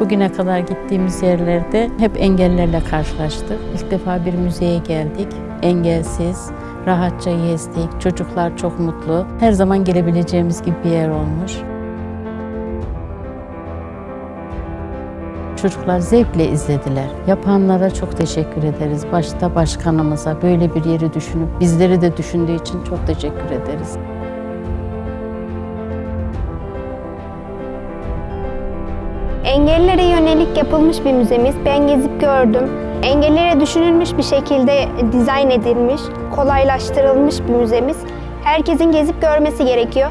Bugüne kadar gittiğimiz yerlerde hep engellerle karşılaştık. İlk defa bir müzeye geldik. Engelsiz, rahatça gezdik. Çocuklar çok mutlu. Her zaman gelebileceğimiz gibi bir yer olmuş. Çocuklar zevkle izlediler. Yapanlara çok teşekkür ederiz. Başta başkanımıza böyle bir yeri düşünüp bizleri de düşündüğü için çok teşekkür ederiz. Engellilere yönelik yapılmış bir müzemiz. Ben gezip gördüm. Engellilere düşünülmüş bir şekilde dizayn edilmiş, kolaylaştırılmış bir müzemiz. Herkesin gezip görmesi gerekiyor.